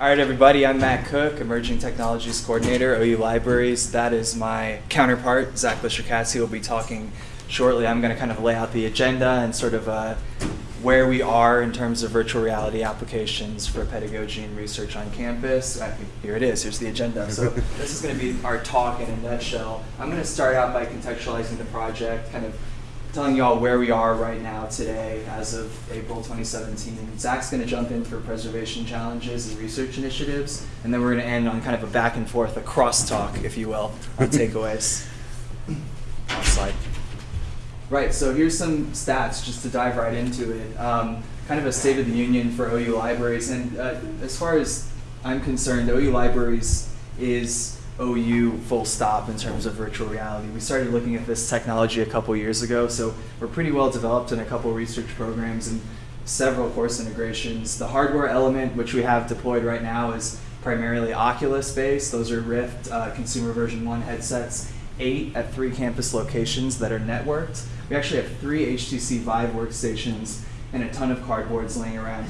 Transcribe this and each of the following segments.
All right, everybody, I'm Matt Cook, Emerging Technologies Coordinator, OU Libraries. That is my counterpart, Zach Lischer-Katz. He will be talking shortly. I'm going to kind of lay out the agenda and sort of uh, where we are in terms of virtual reality applications for pedagogy and research on campus. Uh, here it is, here's the agenda. So this is going to be our talk in a nutshell. I'm going to start out by contextualizing the project, kind of telling you all where we are right now today as of April 2017. Zach's going to jump in for preservation challenges and research initiatives, and then we're going to end on kind of a back and forth, a crosstalk, if you will, on takeaways. Next slide. Right, so here's some stats just to dive right into it. Um, kind of a state of the union for OU Libraries, and uh, as far as I'm concerned, OU Libraries is OU full stop in terms of virtual reality. We started looking at this technology a couple years ago, so we're pretty well developed in a couple research programs and several course integrations. The hardware element, which we have deployed right now, is primarily Oculus based. Those are Rift uh, consumer version 1 headsets, eight at three campus locations that are networked. We actually have three HTC Vive workstations and a ton of cardboards laying around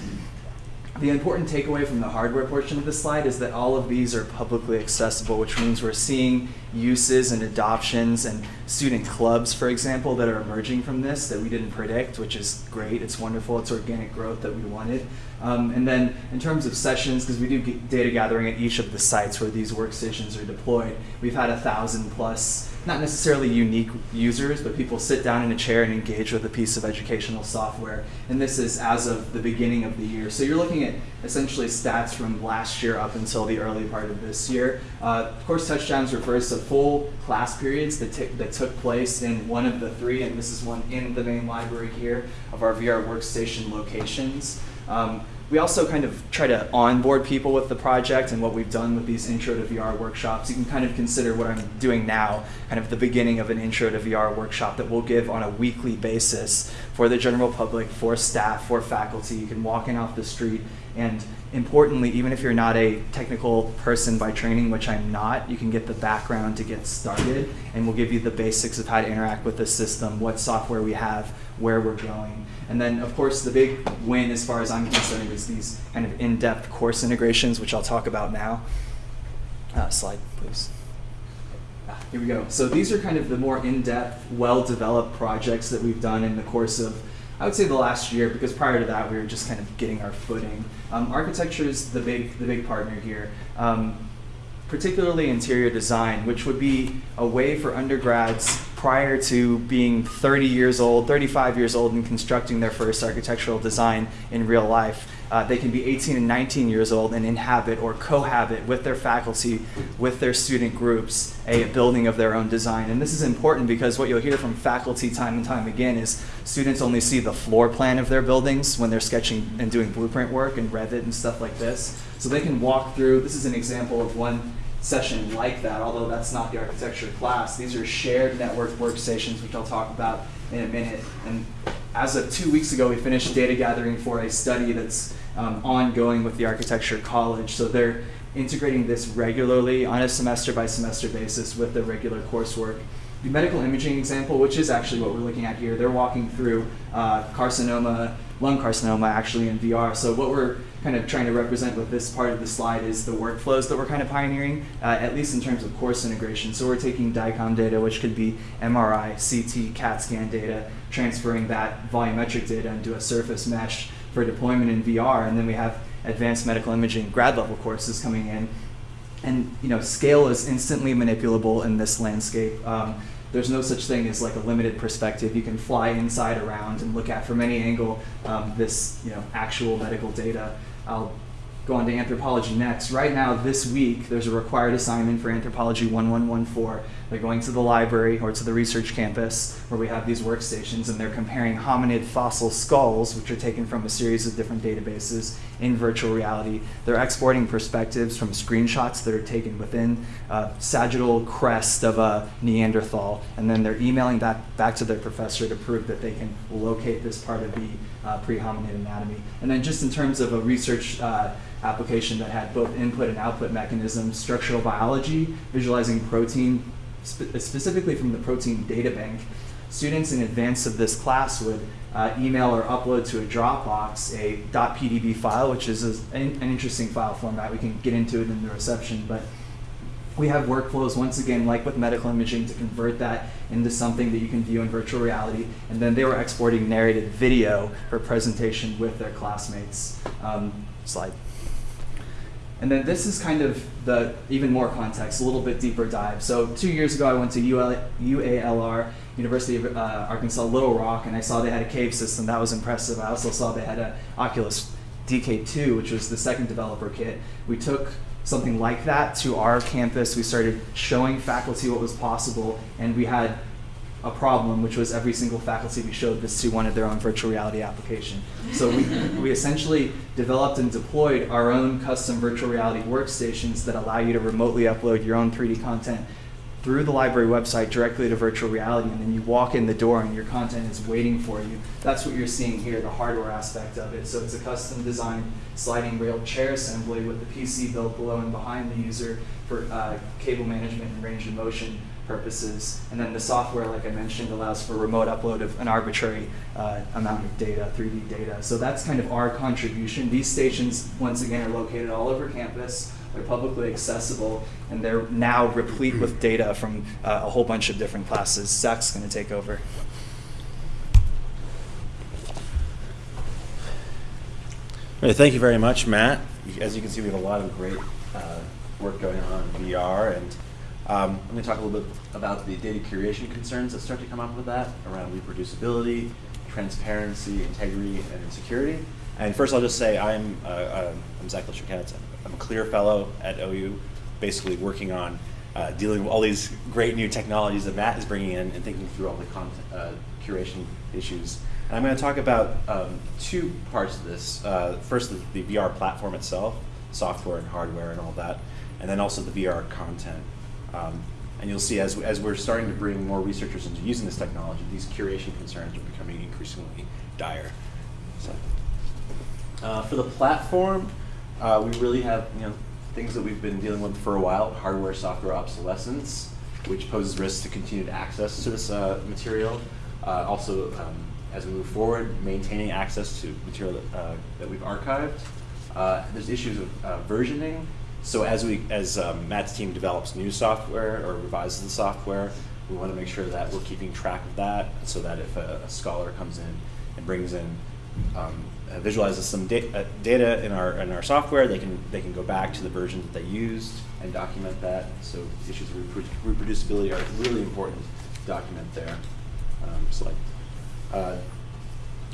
the important takeaway from the hardware portion of the slide is that all of these are publicly accessible, which means we're seeing uses and adoptions and student clubs, for example, that are emerging from this that we didn't predict, which is great. It's wonderful. It's organic growth that we wanted. Um, and then in terms of sessions, because we do data gathering at each of the sites where these workstations are deployed, we've had a thousand plus not necessarily unique users, but people sit down in a chair and engage with a piece of educational software. And this is as of the beginning of the year. So you're looking at essentially stats from last year up until the early part of this year. Uh, of course, touchdowns refers to full class periods that, that took place in one of the three, and this is one in the main library here of our VR workstation locations. Um, we also kind of try to onboard people with the project and what we've done with these intro to VR workshops. You can kind of consider what I'm doing now, kind of the beginning of an intro to VR workshop that we'll give on a weekly basis for the general public, for staff, for faculty. You can walk in off the street and importantly, even if you're not a technical person by training, which I'm not, you can get the background to get started and we'll give you the basics of how to interact with the system, what software we have, where we're going. And then, of course, the big win as far as I'm concerned is these kind of in-depth course integrations, which I'll talk about now. Uh, slide, please. Ah, here we go. So these are kind of the more in-depth, well-developed projects that we've done in the course of, I would say the last year, because prior to that we were just kind of getting our footing. Um, architecture is the big, the big partner here. Um, particularly interior design, which would be a way for undergrads prior to being 30 years old, 35 years old, and constructing their first architectural design in real life. Uh, they can be 18 and 19 years old and inhabit or cohabit with their faculty, with their student groups, a building of their own design. And this is important because what you'll hear from faculty time and time again is students only see the floor plan of their buildings when they're sketching and doing blueprint work and Revit and stuff like this. So they can walk through, this is an example of one session like that, although that's not the architecture class. These are shared network workstations, which I'll talk about in a minute. And as of two weeks ago, we finished data gathering for a study that's um, ongoing with the architecture college. So they're integrating this regularly on a semester by semester basis with the regular coursework. The medical imaging example, which is actually what we're looking at here, they're walking through uh, carcinoma, lung carcinoma actually in VR. So what we're kind of trying to represent with this part of the slide is the workflows that we're kind of pioneering, uh, at least in terms of course integration. So we're taking DICOM data, which could be MRI, CT, CAT scan data, transferring that volumetric data into a surface mesh for deployment in VR, and then we have advanced medical imaging grad level courses coming in. And you know, scale is instantly manipulable in this landscape. Um, there's no such thing as like a limited perspective. You can fly inside around and look at from any angle um, this you know actual medical data. I'll go on to anthropology next. Right now, this week, there's a required assignment for Anthropology 1114. They're going to the library or to the research campus where we have these workstations and they're comparing hominid fossil skulls, which are taken from a series of different databases in virtual reality. They're exporting perspectives from screenshots that are taken within a sagittal crest of a Neanderthal, and then they're emailing that back to their professor to prove that they can locate this part of the uh, pre-hominid anatomy. And then just in terms of a research uh, application that had both input and output mechanisms, structural biology, visualizing protein, spe specifically from the protein data bank. students in advance of this class would uh, email or upload to a Dropbox a .pdb file, which is a, an, an interesting file format. We can get into it in the reception, but we have workflows, once again, like with medical imaging, to convert that into something that you can view in virtual reality. And then they were exporting narrated video for presentation with their classmates. Um, slide. And then this is kind of the even more context, a little bit deeper dive. So two years ago, I went to UL, UALR, University of uh, Arkansas Little Rock, and I saw they had a cave system. That was impressive. I also saw they had a Oculus DK2, which was the second developer kit. We took something like that to our campus. We started showing faculty what was possible, and we had a problem, which was every single faculty we showed this to wanted their own virtual reality application. So we, we essentially developed and deployed our own custom virtual reality workstations that allow you to remotely upload your own 3D content through the library website directly to virtual reality, and then you walk in the door and your content is waiting for you. That's what you're seeing here, the hardware aspect of it. So it's a custom designed sliding rail chair assembly with the PC built below and behind the user for uh, cable management and range of motion purposes. And then the software, like I mentioned, allows for remote upload of an arbitrary uh, amount of data, 3D data. So that's kind of our contribution. These stations, once again, are located all over campus. They're publicly accessible, and they're now replete with data from uh, a whole bunch of different classes. Zach's going to take over. Right, thank you very much, Matt. As you can see, we have a lot of great uh, work going on in VR, and um, I'm going to talk a little bit about the data curation concerns that start to come up with that around reproducibility, transparency, integrity, and security. And first, I'll just say I'm, uh, uh I'm Zach Lischer-Katz. I'm a CLIR fellow at OU, basically working on uh, dealing with all these great new technologies that Matt is bringing in and thinking through all the uh, curation issues. And I'm going to talk about um, two parts of this. Uh, first, the, the, VR platform itself, software and hardware and all that, and then also the VR content. Um, and you'll see as, as we're starting to bring more researchers into using this technology, these curation concerns are becoming increasingly dire. So, uh, for the platform, uh, we really have you know things that we've been dealing with for a while, hardware, software obsolescence, which poses risks to continued access to this uh, material. Uh, also, um, as we move forward, maintaining access to material that, uh, that we've archived. Uh, there's issues of uh, versioning. So as we, as um, Matt's team develops new software or revises the software, we want to make sure that we're keeping track of that, so that if a, a scholar comes in and brings in um, visualizes some da uh, data in our in our software, they can they can go back to the version that they used and document that. So issues of reproducibility are really important to document there. Um, slide. Uh,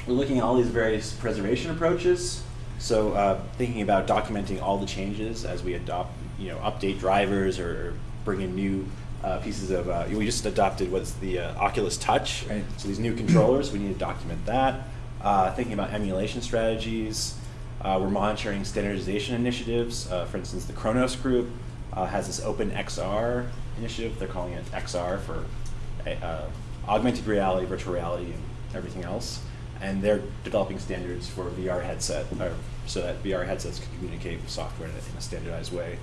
we're looking at all these various preservation approaches. So uh, thinking about documenting all the changes as we adopt, you know, update drivers or bring in new uh, pieces of, uh, we just adopted what's the uh, Oculus Touch. Right. So these new controllers, we need to document that. Uh, thinking about emulation strategies. Uh, we're monitoring standardization initiatives. for instance, the Khronos group has this Open XR initiative. They're calling it XR for augmented reality, virtual reality, and everything else. And they're developing standards for VR headset, so that VR headsets can communicate with software in a, in a standardized way.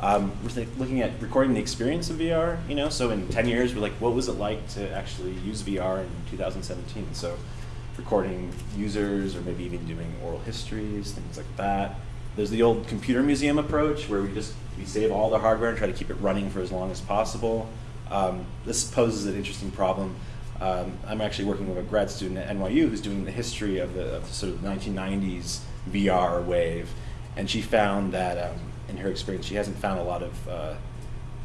Um, we're looking at recording the experience of VR, you know, so in 10 years, we're like, what was it like to actually use VR in 2017? So recording users or maybe even doing oral histories, things like that. There's the old computer museum approach where we just we save all the hardware and try to keep it running for as long as possible. Um, this poses an interesting problem um, I'm actually working with a grad student at NYU who's doing the history of the, of the sort of 1990s VR wave, and she found that um, in her experience she hasn't found a lot of uh,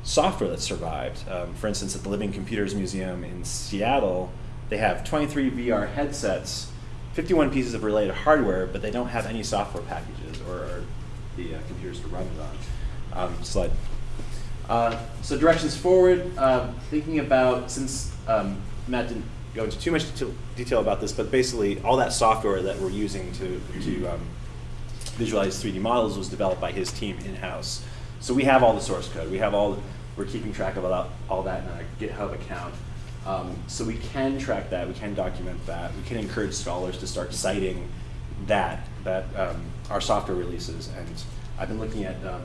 software that survived. Um, for instance, at the Living Computers Museum in Seattle, they have 23 VR headsets, 51 pieces of related hardware, but they don't have any software packages or, the uh, computers to run it on. Um, slide. Uh, so directions forward, uh, thinking about since um, Matt didn't go into too much detail about this, but basically all that software that we're using to, to um, visualize 3D models was developed by his team in-house. So we have all the source code. We have all, we're keeping track of all, all that in a GitHub account. Um, so we can track that, we can document that, we can encourage scholars to start citing that, that um, our software releases. And I've been looking at um,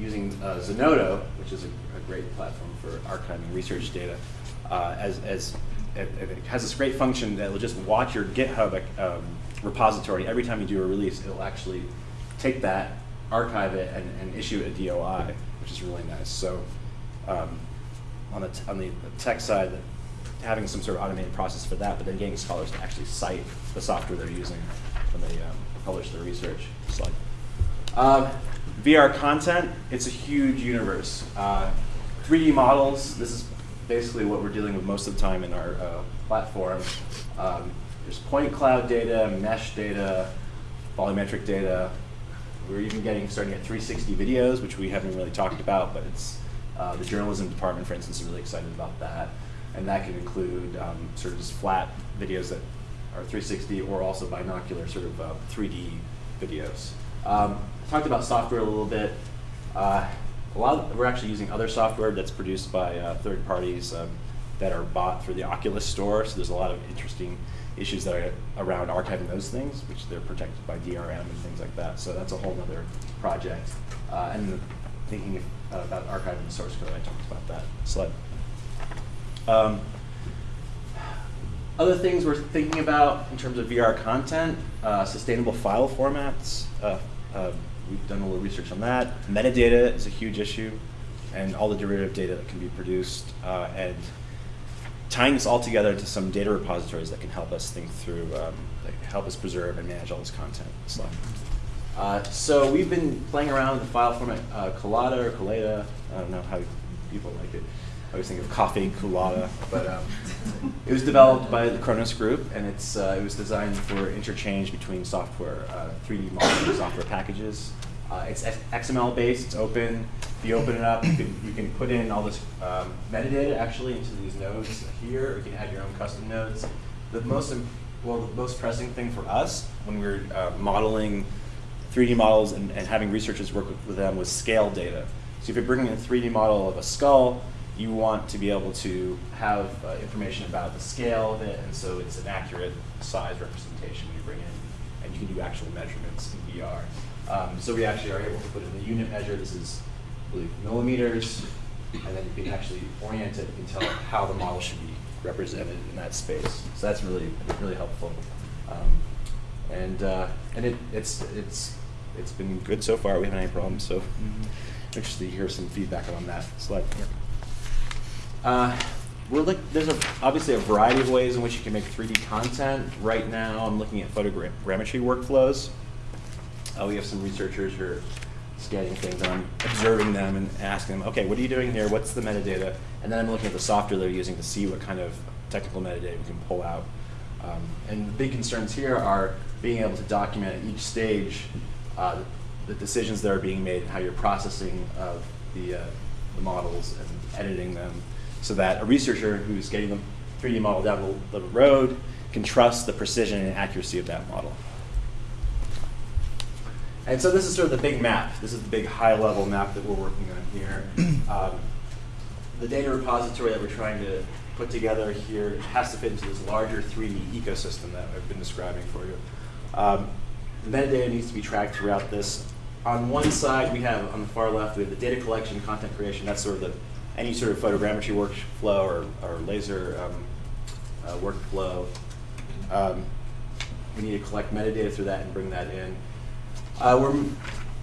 using uh, Zenodo, which is a, a, great platform for archiving research data, uh, as, as it, it has this great function that will just watch your GitHub um, repository every time you do a release. It'll actually take that, archive it, and, and issue a DOI, which is really nice. So um, on the on the tech side, having some sort of automated process for that, but then getting scholars to actually cite the software they're using when they um, publish their research. Slide. Um, VR content, it's a huge universe. Uh, 3D models, this is basically what we're dealing with most of the time in our uh, platform. Um, there's point cloud data, mesh data, volumetric data. We're even getting starting at 360 videos, which we haven't really talked about, but it's uh, the journalism department, for instance, is really excited about that. And that can include um, sort of just flat videos that are 360 or also binocular sort of uh, 3D videos. Um, talked about software a little bit. Uh, a lot of, we're actually using other software that's produced by uh, third parties um, that are bought through the Oculus store. So there's a lot of interesting issues that are around archiving those things, which they're protected by DRM and things like that. So that's a whole other project. Uh, and thinking about archiving the source code, I talked about that slide. Um, other things we're thinking about in terms of VR content, uh, sustainable file formats. Uh, uh, we've done a little research on that. Metadata is a huge issue, and all the derivative data that can be produced, uh, and tying this all together into some data repositories that can help us think through, um, help us preserve and manage all this content. Slide. Uh, so we've been playing around with the file format uh, Collada or Collada. I don't know how people like it. I always think of coffee colada, but um, it was developed by the Khronos Group, and it's uh, it was designed for interchange between software, uh, 3D modeling software packages. Uh, it's XML based. It's open. If you open it up, you can, you can put in all this um, metadata actually into these nodes here, or you can add your own custom nodes. The most well, the most pressing thing for us when we were uh, modeling 3D models and, and having researchers work with, with them with scale data. So if you're bringing in a 3D model of a skull, you want to be able to have uh, information about the scale of it, and so it's an accurate size representation when you bring in, and you can do actual measurements in VR. Um, so we actually are able to put in the unit measure. This is, I believe, millimeters, and then you can actually orient it and tell how the model should be represented in that space. So that's really, really helpful. Um, and uh, and it, it's it's it's been good so far. We haven't had any problems. So mm -hmm. interested to hear some feedback on that slide. Yep. Uh, we're look, there's a, obviously a variety of ways in which you can make 3D content. Right now, I'm looking at photogrammetry workflows. Uh, we have some researchers who are scanning things, and I'm observing them and asking them, okay, what are you doing here? What's the metadata? And then I'm looking at the software they're using to see what kind of technical metadata we can pull out. Um, and the big concerns here are being able to document at each stage uh, the decisions that are being made and how you're processing of the, uh, the models and editing them so that a researcher who's getting the 3D model down the, road can trust the precision and accuracy of that model. And so this is sort of the big map. This is the big high-level map that we're working on here. Um, the data repository that we're trying to put together here has to fit into this larger 3D ecosystem that I've been describing for you. Um, the metadata needs to be tracked throughout this. On one side, we have, on the far left, we have the data collection, content creation. That's sort of the any sort of photogrammetry workflow or, or laser um, uh, workflow. Um, we need to collect metadata through that and bring that in. Uh, we're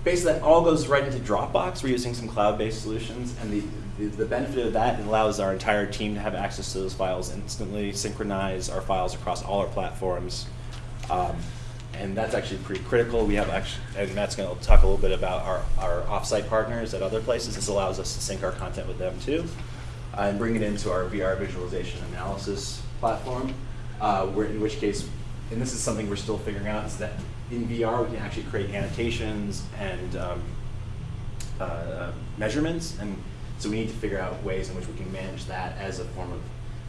basically that all goes right into Dropbox. We're using some cloud-based solutions, and the, the, the benefit of that allows our entire team to have access to those files instantly, synchronize our files across all our platforms. Um, and that's actually pretty critical. We have actually, and Matt's going to talk a little bit about our, our offsite partners at other places. This allows us to sync our content with them too, uh, and bring it into our VR visualization analysis platform. Uh, where, in which case, and this is something we're still figuring out, is that in VR we can actually create annotations and um, uh, measurements, and so we need to figure out ways in which we can manage that as a form of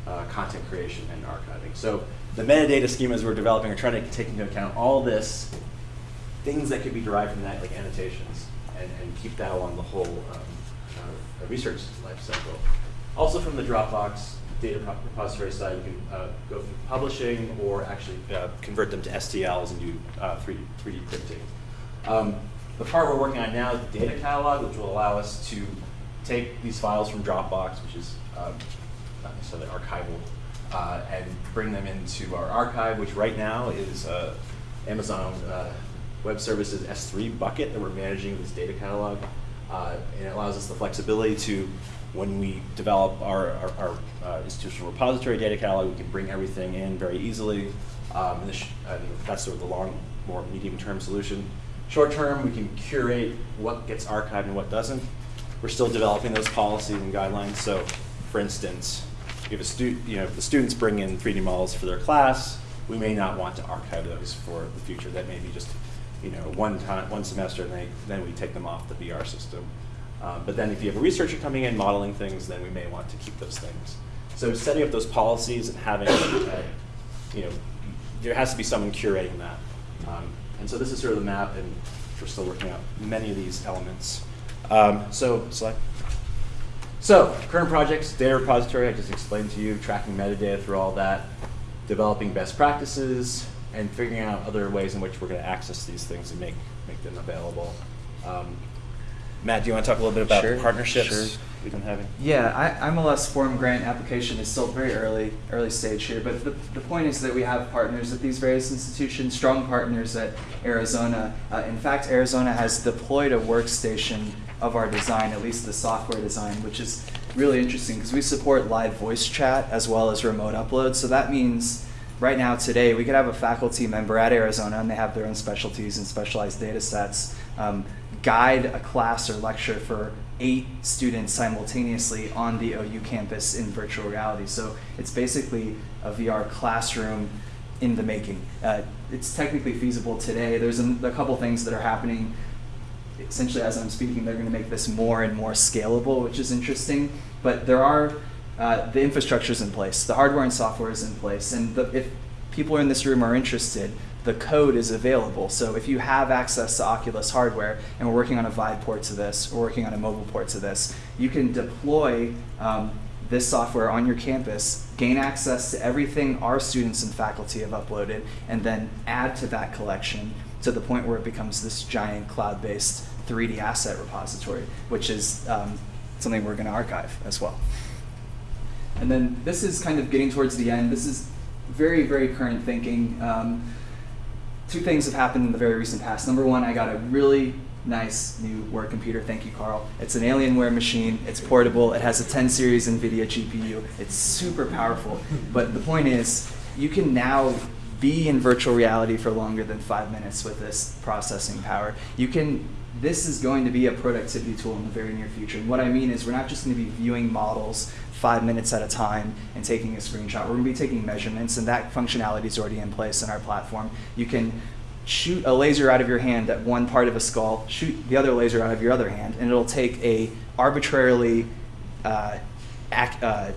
uh, content creation and archiving. So the metadata schemas we're developing are trying to take into account all this, things that could be derived from that, like annotations, and, and keep that along the whole um, uh, research life cycle. Also from the Dropbox data repository side, you can uh, go through publishing or actually uh, convert them to STLs and do 3D, uh, 3D printing. Um, the part we're working on now is the data catalog, which will allow us to take these files from Dropbox, which is um, not necessarily archival, uh, and bring them into our archive, which right now is uh, Amazon uh, Web Services S3 bucket that we're managing this data catalog. Uh, and it allows us the flexibility to, when we develop our, our, our uh, institutional repository data catalog, we can bring everything in very easily. Um, and, this, and that's sort of the long, more medium-term solution. Short term, we can curate what gets archived and what doesn't. We're still developing those policies and guidelines. So, for instance, if a you know, if the students bring in 3D models for their class, we may not want to archive those for the future. That may be just, you know, one time, one semester, and they, then we take them off the VR system. Um, but then if you have a researcher coming in modeling things, then we may want to keep those things. So setting up those policies and having, uh, you know, there has to be someone curating that. Um, and so this is sort of the map, and we're still working out many of these elements. Um, so select. So current projects, data repository, I just explained to you, tracking metadata through all that, developing best practices, and figuring out other ways in which we're going to access these things and make, make them available. Um, Matt, do you want to talk a little bit about Sure, partnerships sure. we've been having? Yeah, I, IMLS form grant application is still very early, early stage here, but the, the point is that we have partners at these various institutions, strong partners at Arizona. Uh, in fact, Arizona has deployed a workstation of our design, at least the software design, which is really interesting because we support live voice chat as well as remote upload. So that means right now today we could have a faculty member at Arizona and they have their own specialties and specialized data sets um, guide a class or lecture for eight students simultaneously on the OU campus in virtual reality. So it's basically a VR classroom in the making. Uh, it's technically feasible today. There's a, a couple things that are happening essentially as I'm speaking, they're going to make this more and more scalable, which is interesting. But there are uh, the infrastructure is in place, the hardware and software is in place, and the, if people in this room are interested, the code is available. So if you have access to Oculus hardware, and we're working on a Vive port to this, we're working on a mobile port to this, you can deploy um, this software on your campus, gain access to everything our students and faculty have uploaded, and then add to that collection to the point where it becomes this giant cloud-based 3D asset repository, which is um, something we're going to archive as well. And then this is kind of getting towards the end. This is very, very current thinking. Um, two things have happened in the very recent past. Number one, I got a really nice new work computer. Thank you, Carl. It's an Alienware machine. It's portable. It has a 10 series NVIDIA GPU. It's super powerful. But the point is, you can now be in virtual reality for longer than five minutes with this processing power. You can. This is going to be a productivity tool in the very near future. And what I mean is, we're not just going to be viewing models five minutes at a time and taking a screenshot. We're going to be taking measurements, and that functionality is already in place in our platform. You can shoot a laser out of your hand at one part of a skull, shoot the other laser out of your other hand, and it'll take a arbitrarily uh, ac uh,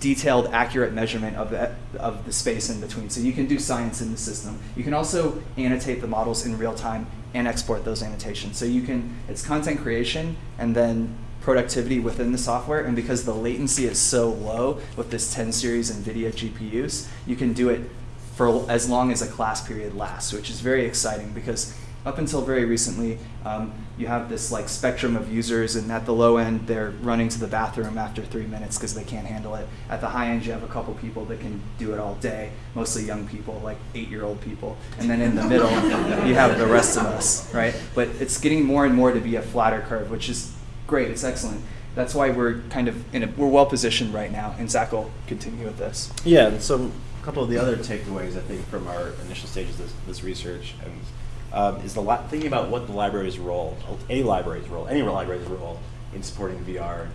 detailed, accurate measurement of the, of the space in between. So you can do science in the system. You can also annotate the models in real time and export those annotations. So you can, it's content creation and then productivity within the software. And because the latency is so low with this 10 series NVIDIA GPUs, you can do it for as long as a class period lasts, which is very exciting because up until very recently, um, you have this like spectrum of users, and at the low end, they're running to the bathroom after three minutes because they can't handle it. At the high end, you have a couple people that can do it all day, mostly young people, like eight-year-old people, and then in the middle, you have the rest of us, right? But it's getting more and more to be a flatter curve, which is great. It's excellent. That's why we're kind of in a, we're well positioned right now, and Zach will continue with this. Yeah, and so a couple of the other takeaways I think from our initial stages of this, this research and um, is the thinking about what the library's role, a library's role, any library's role in supporting VR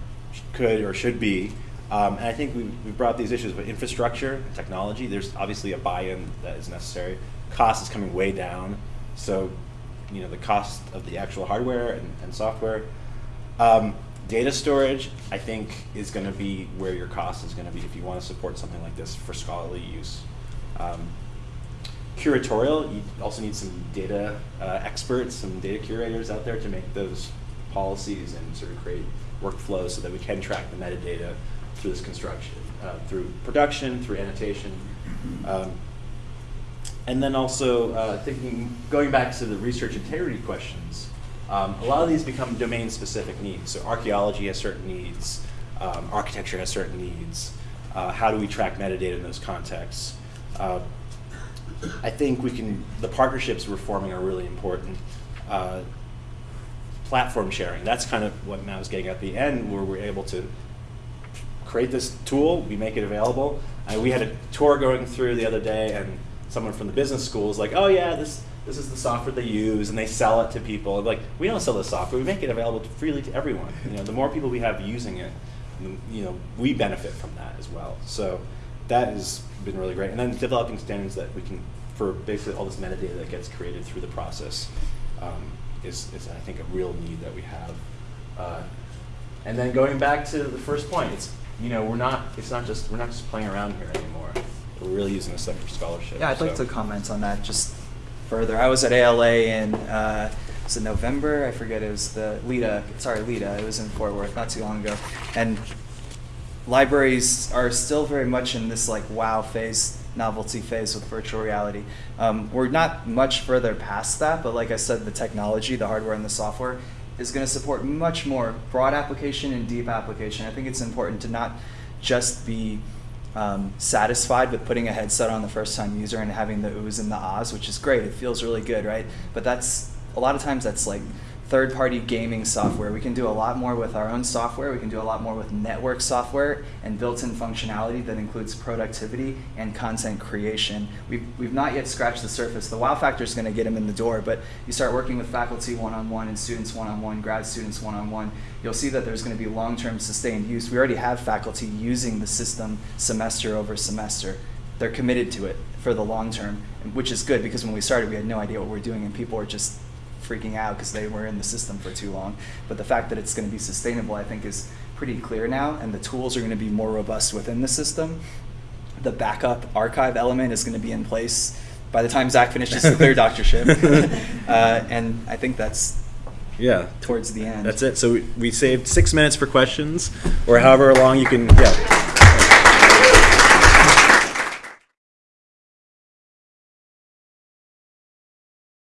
could or should be. Um, and I think we we brought these issues, but infrastructure, technology, there's obviously a buy-in that is necessary. Cost is coming way down, so you know the cost of the actual hardware and, and software. Um, data storage, I think, is going to be where your cost is going to be if you want to support something like this for scholarly use. Um, curatorial, you also need some data uh, experts, some data curators out there to make those policies and sort of create workflows so that we can track the metadata through this construction, uh, through production, through annotation. Um, and then also uh, thinking, going back to the research integrity questions, um, a lot of these become domain-specific needs. So archaeology has certain needs, um, architecture has certain needs. Uh, how do we track metadata in those contexts? I think we can, the partnerships we're forming are really important. Uh, platform sharing, that's kind of what Matt was getting at the end, where we're able to create this tool, we make it available. Uh, we had a tour going through the other day, and someone from the business school was like, "Oh yeah, this this is the software they use, and they sell it to people." Like we don't sell the software; we make it available to, freely to everyone. You know, the more people we have using it, you know, we benefit from that as well. So that has been really great. And then developing standards that we can for basically all this metadata that gets created through the process um, is, is I think a real need that we have. Uh, and then going back to the first point, it's you know we're not it's not just we're not just playing around here anymore. We're really using this stuff for scholarship. Yeah, I'd like to comment on that just further. I was at ALA in uh, was it November? I forget. It was the LITA. Sorry, LITA. It was in Fort Worth not too long ago, and libraries are still very much in this like wow phase, novelty phase with virtual reality. Um, we're not much further past that, but like I said, the technology, the hardware, and the software is going to support much more broad application and deep application. I think it's important to not just be um, satisfied with putting a headset on the first time user and having the oohs and the ahs, which is great. It feels really good, right? But that's a lot of times that's like third party gaming software. We can do a lot more with our own software. We can do a lot more with network software and built in functionality that includes productivity and content creation. We've, we've not yet scratched the surface. The wow factor is going to get them in the door, but you start working with faculty one on one and students one on one, grad students one on one, you'll see that there's going to be long term sustained use. We already have faculty using the system semester over semester. They're committed to it for the long term, which is good because when we started, we had no idea what we're doing and people were just freaking out because they were in the system for too long. But the fact that it's going to be sustainable, I think, is pretty CLIR now, and the tools are going to be more robust within the system. The backup archive element is going to be in place by the time Zach finishes the clear doctorship, uh, and I think that's Yeah. towards the end. That's it. So we, we saved six minutes for questions, or however long you can. Yeah.